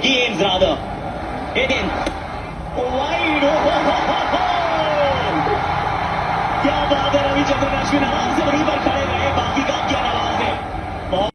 games rather. Again, wide. Oh, ho, ho, ho, ho. क्या बात है रविचंद्रन अश्विन